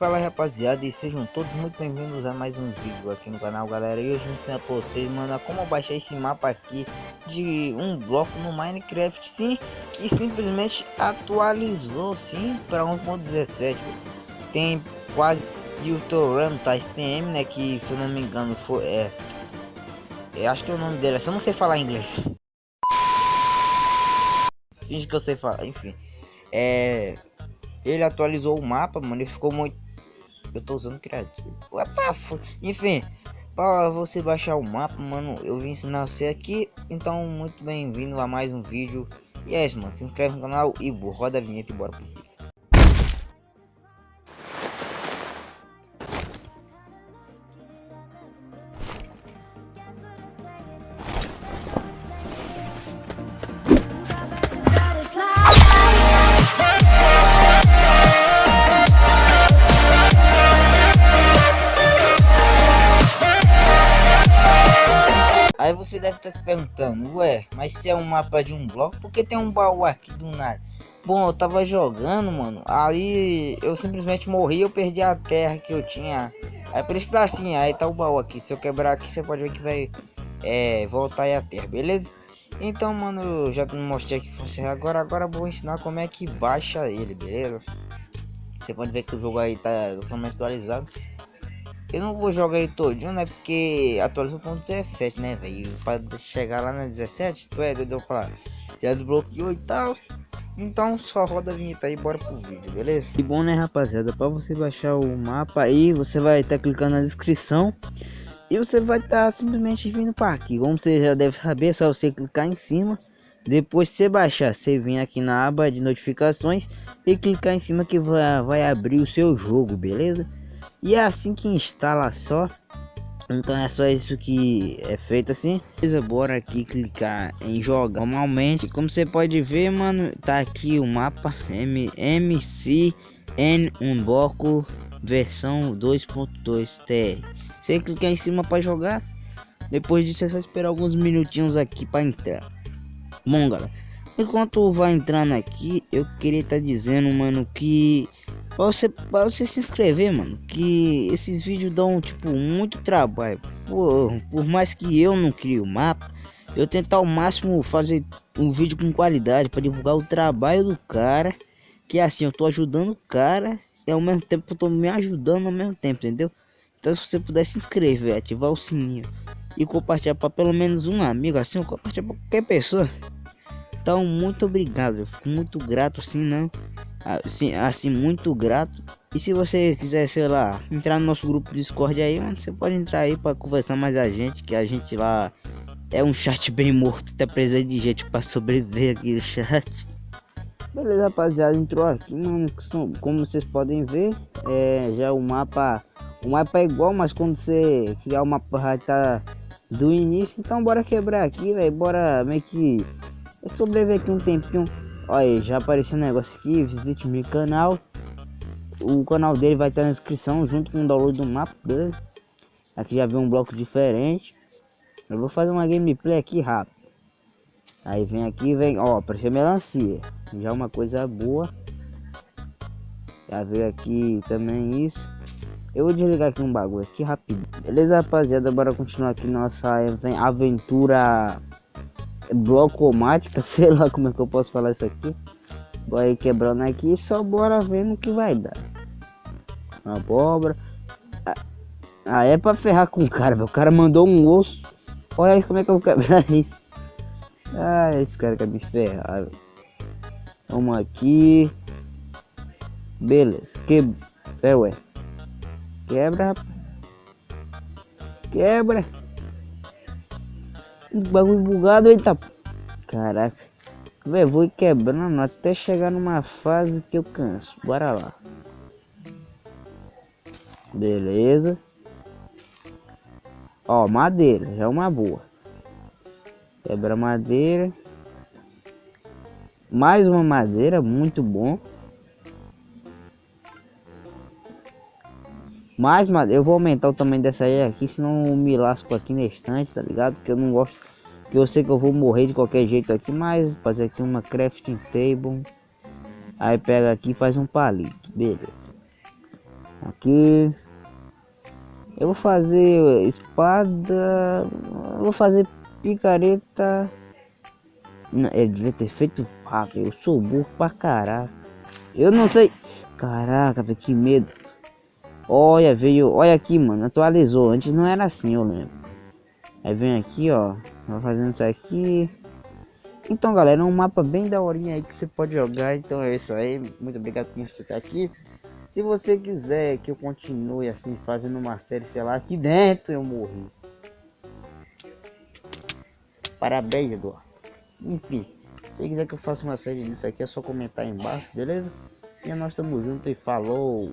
Fala rapaziada e sejam todos muito bem-vindos a mais um vídeo aqui no canal galera. E hoje eu ensino pra vocês mano como baixar esse mapa aqui de um bloco no Minecraft sim Que simplesmente atualizou sim para 1.17 Tem quase e o Toram tá STM né que se eu não me engano foi é, é acho que é o nome dele, eu não sei falar inglês. Finge que eu sei falar, enfim. É ele atualizou o mapa, mano, ele ficou muito eu tô usando criativo. What the fuck? Enfim, para você baixar o mapa, mano, eu vim ensinar você aqui. Então, muito bem-vindo a mais um vídeo. E é isso, mano. Se inscreve no canal e roda a vinheta e bora pro Aí você deve estar se perguntando, ué, mas se é um mapa de um bloco, por que tem um baú aqui do nada? Bom, eu tava jogando, mano, aí eu simplesmente morri, eu perdi a terra que eu tinha. Aí por isso que tá assim, aí tá o baú aqui, se eu quebrar aqui, você pode ver que vai é, voltar aí a terra, beleza? Então, mano, eu já mostrei aqui pra você agora, agora vou ensinar como é que baixa ele, beleza? Você pode ver que o jogo aí tá totalmente atualizado. Eu não vou jogar ele todinho, né? Porque atualizou com 17, né, velho? Para chegar lá na 17, tu é doido, falar. Já desbloqueou e tal. Então só roda a vinheta aí, bora pro vídeo, beleza? E bom, né, rapaziada? Para você baixar o mapa aí, você vai estar tá clicando na descrição. E você vai estar tá simplesmente vindo para aqui. Como você já deve saber, é só você clicar em cima. Depois você baixar, você vem aqui na aba de notificações e clicar em cima que vai, vai abrir o seu jogo, beleza? E é assim que instala só. Então é só isso que é feito assim. Beleza, bora aqui clicar em jogar normalmente. Como você pode ver, mano, tá aqui o mapa MCN bloco versão 2.2 TR. Você clicar em cima para jogar. Depois disso, você vai esperar alguns minutinhos aqui para entrar. Bom, galera, enquanto vai entrando aqui, eu queria estar tá dizendo, mano, que Pra você, pra você se inscrever, mano. Que esses vídeos dão, tipo, muito trabalho. Por, por mais que eu não crie o mapa, eu tentar ao máximo fazer um vídeo com qualidade para divulgar o trabalho do cara. Que é assim, eu tô ajudando o cara e ao mesmo tempo eu tô me ajudando ao mesmo tempo, entendeu? Então se você puder se inscrever, ativar o sininho e compartilhar para pelo menos um amigo, assim, compartilhar para qualquer pessoa. Então, muito obrigado. Eu fico muito grato, assim, não. Assim, assim, muito grato. E se você quiser, sei lá, entrar no nosso grupo Discord aí, mano, você pode entrar aí para conversar mais a gente, que a gente lá é um chat bem morto, até precisa de gente para sobreviver aqui no chat. Beleza, rapaziada, entrou aqui, mano, como vocês podem ver, é, já o mapa, o mapa é igual, mas quando você criar o mapa estar tá do início, então bora quebrar aqui, velho, bora meio que sobreviver aqui um tempinho. Olha, já apareceu um negócio aqui. Visite meu canal. O canal dele vai estar na descrição junto com o download do mapa. Aqui já viu um bloco diferente. Eu vou fazer uma gameplay aqui rápido. Aí vem aqui, vem, ó, apareceu melancia. Já uma coisa boa. Já veio aqui também isso. Eu vou desligar aqui um bagulho aqui rápido. Beleza, rapaziada? Bora continuar aqui nossa aventura blocomática, sei lá como é que eu posso falar isso aqui. Vai quebrando aqui só bora ver no que vai dar. Abóbora. Ah, ah, é pra ferrar com o cara, O cara mandou um osso. Olha aí como é que eu vou quebrar isso. Ah, esse cara quer me ferrar, Vamos aqui. Beleza. Que... É, ué. Quebra, Quebra bagulho bugado, eita. Caraca. Véi, vou quebrando até chegar numa fase que eu canso. Bora lá. Beleza. Ó, madeira. Já é uma boa. Quebra madeira. Mais uma madeira. Muito bom. Mais madeira. Eu vou aumentar o tamanho dessa aí aqui, senão eu me lasco aqui na estante, tá ligado? Porque eu não gosto. Que eu sei que eu vou morrer de qualquer jeito aqui, mas fazer aqui uma crafting table. Aí pega aqui e faz um palito, beleza. aqui. Eu vou fazer espada. Vou fazer picareta. Não, ele devia ter feito rápido. Eu sou burro pra caralho. Eu não sei. Caraca, que medo. Olha, veio. Olha aqui, mano. Atualizou. Antes não era assim, eu lembro. Aí vem aqui, ó. Vai fazendo isso aqui. Então, galera, é um mapa bem daorinha aí que você pode jogar. Então é isso aí. Muito obrigado por ficar aqui. Se você quiser que eu continue assim, fazendo uma série, sei lá, aqui dentro eu morri. Parabéns, Eduardo. Enfim, se quiser que eu faça uma série disso aqui, é só comentar aí embaixo, beleza? E nós estamos juntos e falou!